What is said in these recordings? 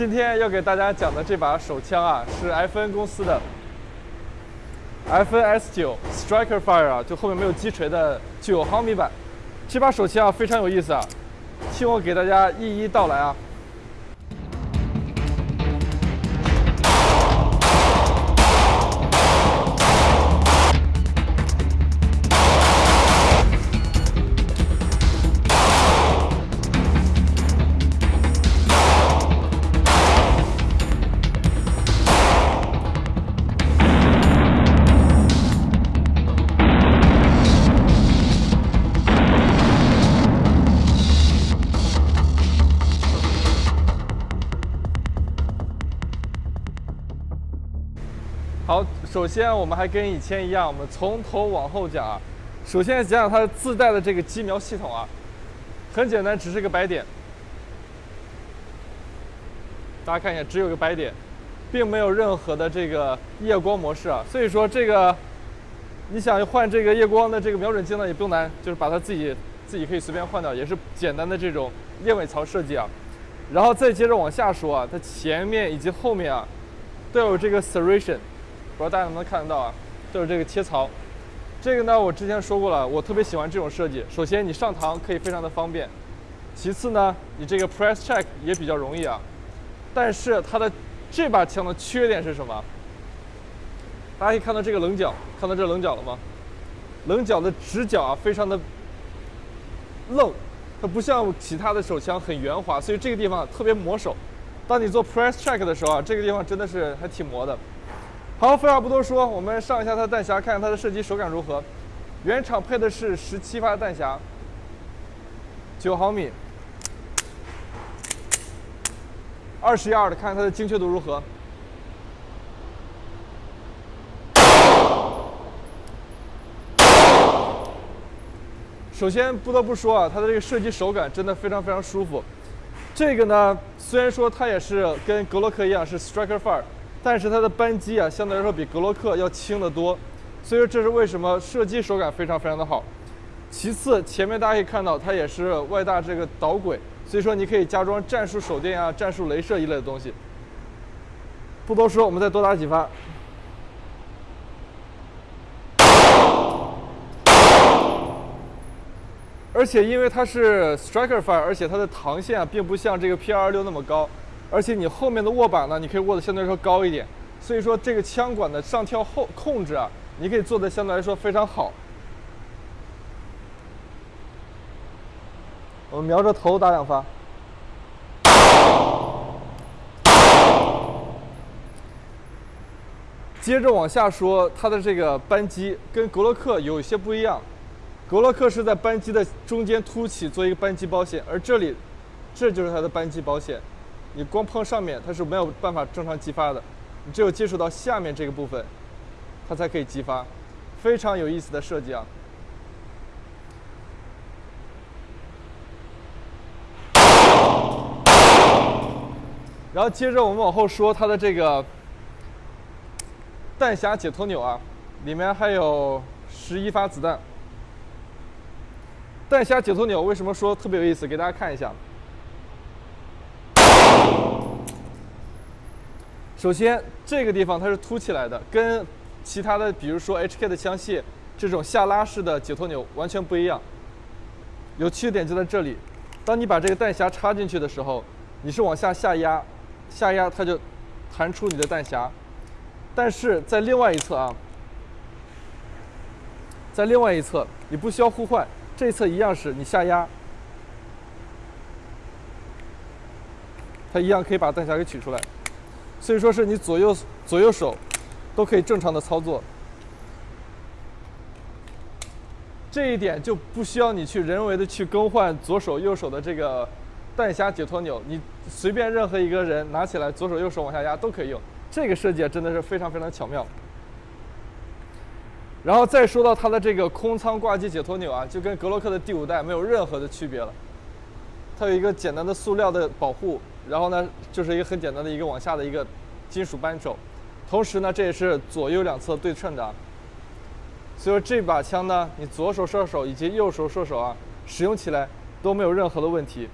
今天要给大家讲的这把手枪啊，是 FN 公司的 FN S 九 Striker Fire 啊，就后面没有击锤的九毫米版。这把手枪啊非常有意思啊，听我给大家一一道来啊。好，首先我们还跟以前一样，我们从头往后讲啊。首先讲讲它自带的这个机瞄系统啊，很简单，只是个白点。大家看一下，只有一个白点，并没有任何的这个夜光模式啊。所以说这个你想换这个夜光的这个瞄准镜呢，也不难，就是把它自己自己可以随便换掉，也是简单的这种燕尾槽设计啊。然后再接着往下说啊，它前面以及后面啊都有这个 serration。不知道大家能不能看得到啊？就是这个切槽，这个呢，我之前说过了，我特别喜欢这种设计。首先，你上膛可以非常的方便；其次呢，你这个 press check 也比较容易啊。但是它的这把枪的缺点是什么？大家可以看到这个棱角，看到这棱角了吗？棱角的直角啊，非常的愣，它不像其他的手枪很圆滑，所以这个地方特别磨手。当你做 press check 的时候啊，这个地方真的是还挺磨的。好，废话不多说，我们上一下它的弹匣，看看它的射击手感如何。原厂配的是十七发弹匣，九毫米，二十一二的，看看它的精确度如何。首先不得不说啊，它的这个射击手感真的非常非常舒服。这个呢，虽然说它也是跟格洛克一样是 Striker Fire。但是它的扳机啊，相对来说比格洛克要轻得多，所以说这是为什么射击手感非常非常的好。其次，前面大家可以看到它也是外大这个导轨，所以说你可以加装战术手电啊、战术镭射一类的东西。不多说，我们再多打几发。而且因为它是 Striker Fire，而且它的膛线啊，并不像这个 P26 那么高。而且你后面的握把呢，你可以握的相对来说高一点，所以说这个枪管的上跳后控制啊，你可以做的相对来说非常好。我们瞄着头打两发。接着往下说，它的这个扳机跟格洛克有一些不一样，格洛克是在扳机的中间凸起做一个扳机保险，而这里，这就是它的扳机包线。你光碰上面，它是没有办法正常激发的，你只有接触到下面这个部分，它才可以激发，非常有意思的设计啊。然后接着我们往后说它的这个弹匣解脱钮啊，里面还有十一发子弹。弹匣解脱钮为什么说特别有意思？给大家看一下。首先，这个地方它是凸起来的，跟其他的，比如说 HK 的枪械这种下拉式的解脱钮完全不一样。有趣点就在这里，当你把这个弹匣插进去的时候，你是往下下压，下压它就弹出你的弹匣。但是在另外一侧啊，在另外一侧你不需要互换，这一侧一样是你下压，它一样可以把弹匣给取出来。所以说是你左右左右手都可以正常的操作，这一点就不需要你去人为的去更换左手右手的这个弹匣解脱钮，你随便任何一个人拿起来左手右手往下压都可以用，这个设计真的是非常非常巧妙。然后再说到它的这个空仓挂机解脱钮啊，就跟格洛克的第五代没有任何的区别了，它有一个简单的塑料的保护。然后呢就是一个很简单的一个往下的一个金属扳手同时呢这也是左右两侧对称的。所以说这把枪呢你左手射手以及右手射手啊使用起来都没有任何的问题。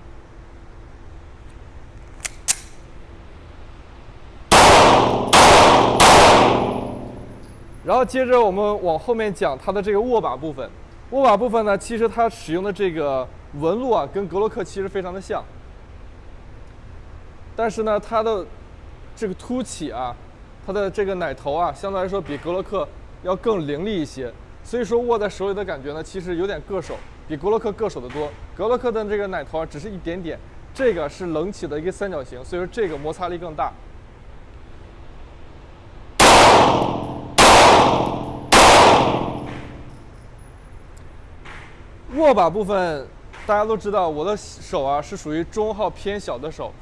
然后接着我们往后面讲它的这个握把部分。握把部分呢其实它使用的这个纹路啊跟格洛克其实非常的像。但是呢，它的这个凸起啊，它的这个奶头啊，相对来说比格洛克要更凌厉一些，所以说握在手里的感觉呢，其实有点硌手，比格洛克硌手的多。格洛克的这个奶头啊，只是一点点，这个是棱起的一个三角形，所以说这个摩擦力更大。握把部分，大家都知道，我的手啊是属于中号偏小的手，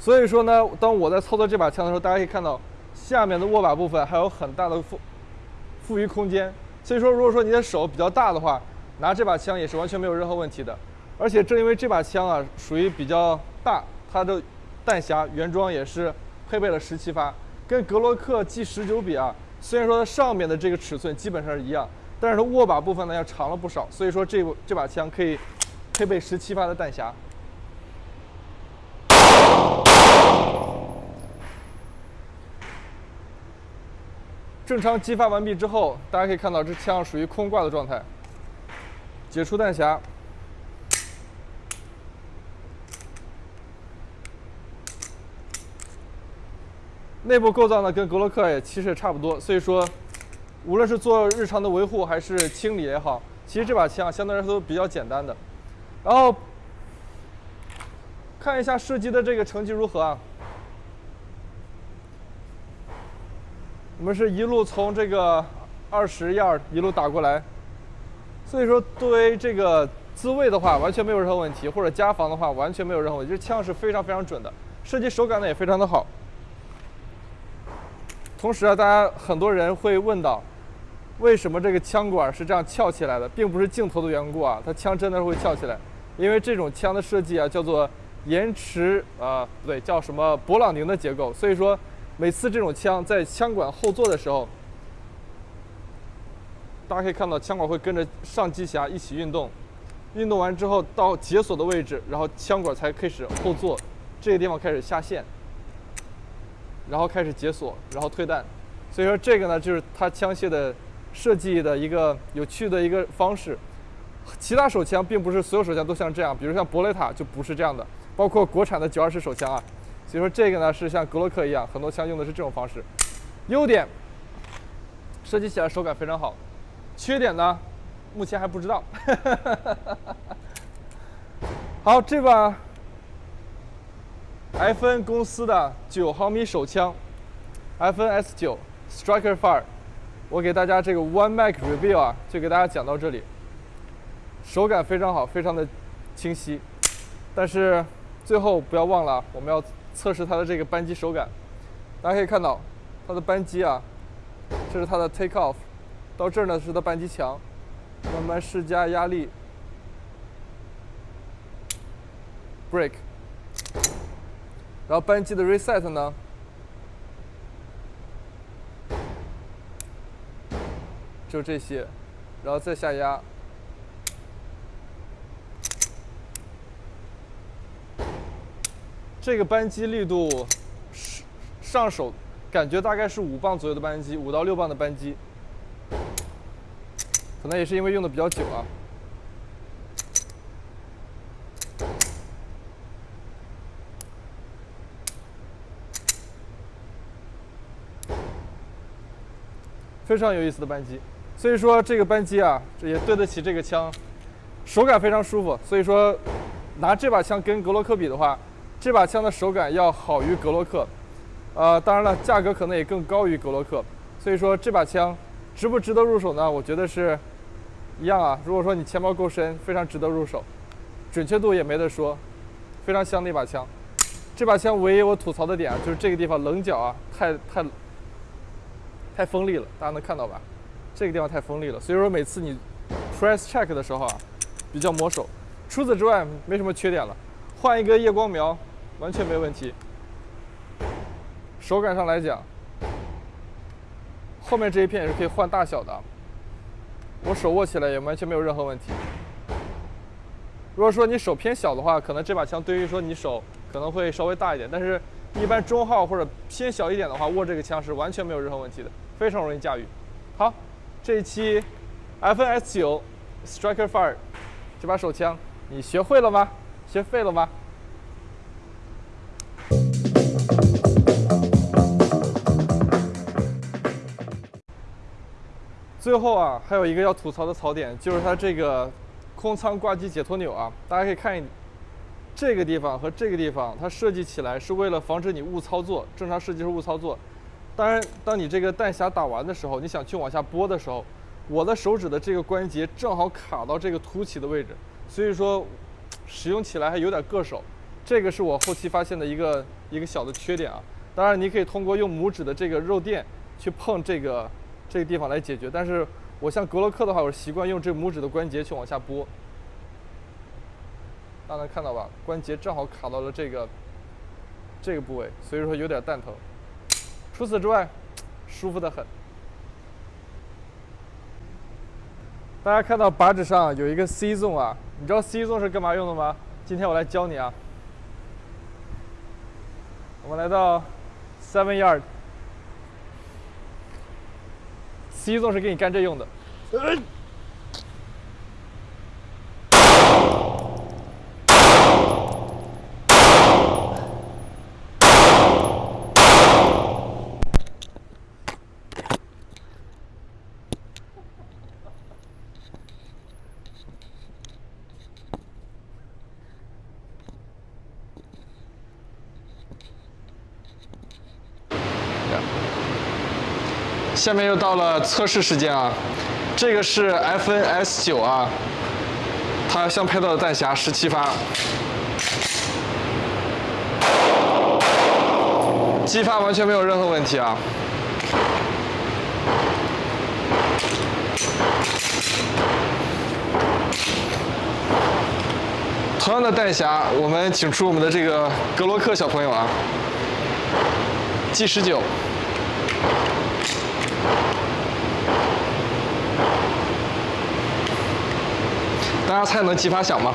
所以说呢，当我在操作这把枪的时候，大家可以看到下面的握把部分还有很大的富富余空间。所以说，如果说你的手比较大的话，拿这把枪也是完全没有任何问题的。而且正因为这把枪啊属于比较大，它的弹匣原装也是配备了十七发，跟格洛克 G 十九比啊，虽然说它上面的这个尺寸基本上是一样。但是它握把部分呢要长了不少，所以说这这把枪可以配备十七发的弹匣。正常激发完毕之后，大家可以看到这枪属于空挂的状态。解除弹匣，内部构造呢跟格洛克也其实也差不多，所以说。无论是做日常的维护还是清理也好，其实这把枪相对来说都比较简单的。然后看一下射击的这个成绩如何啊？我们是一路从这个二十 yard 一路打过来，所以说对这个自卫的话完全没有任何问题，或者加防的话完全没有任何问题。这枪是非常非常准的，射击手感呢也非常的好。同时啊，大家很多人会问到。为什么这个枪管是这样翘起来的，并不是镜头的缘故啊，它枪真的是会翘起来，因为这种枪的设计啊叫做延迟啊，不对，叫什么勃朗宁的结构，所以说每次这种枪在枪管后座的时候，大家可以看到枪管会跟着上机匣一起运动，运动完之后到解锁的位置，然后枪管才开始后座，这个地方开始下线，然后开始解锁，然后退弹，所以说这个呢就是它枪械的。设计的一个有趣的一个方式，其他手枪并不是所有手枪都像这样，比如像博雷塔就不是这样的，包括国产的九二式手枪啊。所以说这个呢是像格洛克一样，很多枪用的是这种方式。优点，设计起来手感非常好。缺点呢，目前还不知道。好，这把 FN 公司的九毫米手枪，FN S 九 Striker Fire。我给大家这个 One Mac Review 啊，就给大家讲到这里。手感非常好，非常的清晰。但是最后不要忘了，我们要测试它的这个扳机手感。大家可以看到，它的扳机啊，这是它的 Take Off，到这儿呢是它扳机墙，慢慢施加压力，Break，然后扳机的 Reset 呢。就这些，然后再下压，这个扳机力度上手感觉大概是五磅左右的扳机，五到六磅的扳机，可能也是因为用的比较久啊。非常有意思的扳机。所以说这个扳机啊，也对得起这个枪，手感非常舒服。所以说，拿这把枪跟格洛克比的话，这把枪的手感要好于格洛克。呃，当然了，价格可能也更高于格洛克。所以说这把枪值不值得入手呢？我觉得是一样啊。如果说你钱包够深，非常值得入手，准确度也没得说，非常香的一把枪。这把枪唯一我吐槽的点啊，就是这个地方棱角啊，太太太锋利了，大家能看到吧？这个地方太锋利了，所以说每次你 press check 的时候啊，比较磨手。除此之外，没什么缺点了。换一个夜光瞄，完全没问题。手感上来讲，后面这一片也是可以换大小的。我手握起来也完全没有任何问题。如果说你手偏小的话，可能这把枪对于说你手可能会稍微大一点，但是一般中号或者偏小一点的话，握这个枪是完全没有任何问题的，非常容易驾驭。好，这一期 FNS 九 Striker Fire 这把手枪，你学会了吗？学废了吗？最后啊，还有一个要吐槽的槽点，就是它这个空舱挂机解脱钮啊，大家可以看一这个地方和这个地方，它设计起来是为了防止你误操作，正常设计是误操作。当然，当你这个弹匣打完的时候，你想去往下拨的时候，我的手指的这个关节正好卡到这个凸起的位置，所以说使用起来还有点硌手。这个是我后期发现的一个一个小的缺点啊。当然，你可以通过用拇指的这个肉垫去碰这个。这个地方来解决，但是我像格洛克的话，我习惯用这拇指的关节去往下拨，大家能看到吧？关节正好卡到了这个这个部位，所以说有点蛋疼。除此之外，舒服的很。大家看到把指上有一个 C zone 啊，你知道 C zone 是干嘛用的吗？今天我来教你啊。我们来到 Seven Yard。C 座是给你干这用的。下面又到了测试时间啊，这个是 FNS 九啊，它相配套的弹匣十七发，击发完全没有任何问题啊。同样的弹匣，我们请出我们的这个格洛克小朋友啊，G 十九。大家猜能激发响吗？